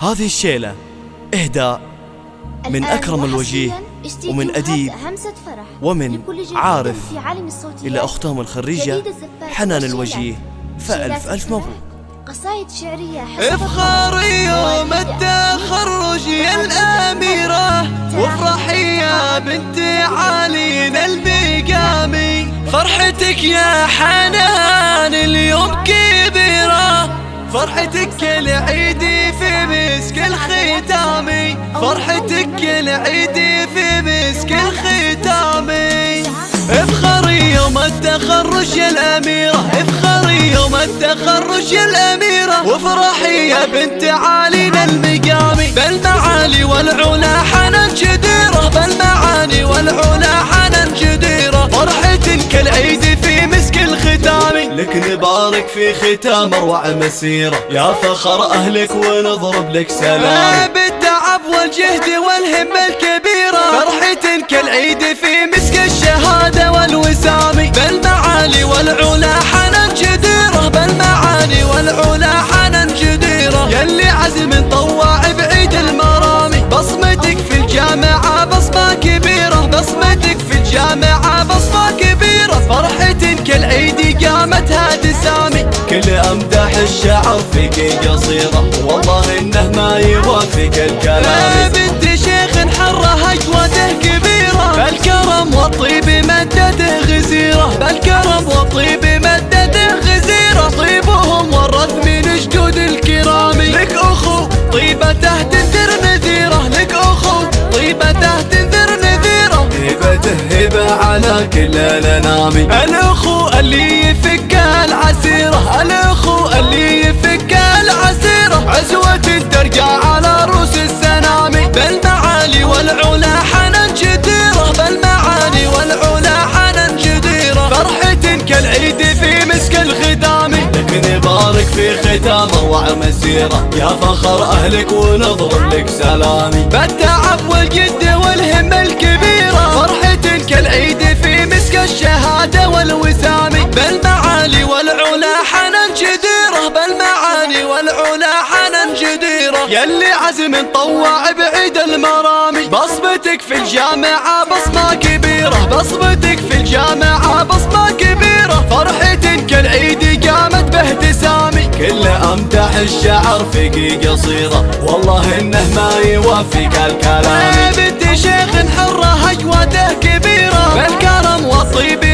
هذه الشيلة. إهداء من أكرم الوجيه ومن أديب ومن عارف إلى أختهم الخريجة حنان الوجيه. فألف ألف مبروك. قصايد شعرية افخر يوم التخرج يا الأميرة. وافرحي يا بنت علينا البقامي فرحتك يا حنان اليوم كبيرة. فرحتك العيد في مسك الختامي. فرحتك العيد في مسك الختامي. افخري يوم التخرج يا الأميرة. افخري يوم التخرج يا الأميرة. وافرحي يا بنت علينا المقامي بالمعالي والعلا حنان لك نبارك في ختام أروع مسيرة. يا فخر أهلك ونضرب لك سلام. بالتعب والجهد والهمة الشعر فيك قصيرة والله إنه ما يوافق الكلام. بنت شيخ حره اجواده كبيرة. بالكرم والطيب مدته غزيرة. بالكرم والطيب مدته غزيرة. طيبهم ورث من جدود الكرام. لك أخو طيبته تنذر نذيرة. لك أخو طيبته تنذر نذيرة. هبته هبة على كل الأنام. الأخو اللي يفك العسيرة الاخو اللي يفك العسيرة؟ عزوة ترجع على روس السنامي. بالمعالي والعلا حنان جديرة. بالمعالي والعلا حنان جديرة. فرحة كالعيد في مسك الختام لك نبارك في ختام اروع مسيرة يا فخر أهلك ونضرب لك سلامي. بالتعب والجد والهمة الكبيرة. فرحة كالعيد يلي عزم طواع بعيد المرامي. بصمتك في الجامعة بصمة كبيرة. بصمتك في الجامعة بصمة كبيرة. فرحة كالعيد قامت باهتسامي. كل أمدح الشعر فيك قصيرة. والله إنه ما يوافق الكلام. بنت شيخ حرة اجواده كبيرة. بالكرم والطيب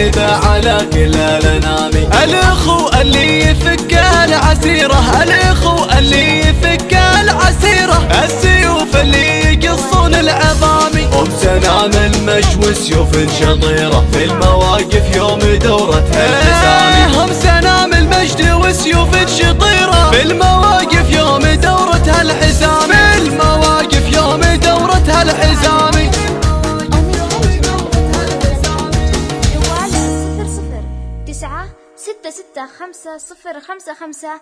هبة على كل الانام الأخو اللي يفك العسيرة الأخو اللي يفك العسيرة. السيوف اللي يقصون العظام ام سنام المشوي سيوف شطيرة. في المواقف يوم دورتها التسامي هم سنام المجد وسيوف شطيرة. في المواقف خمسة صفر خمسة خمسة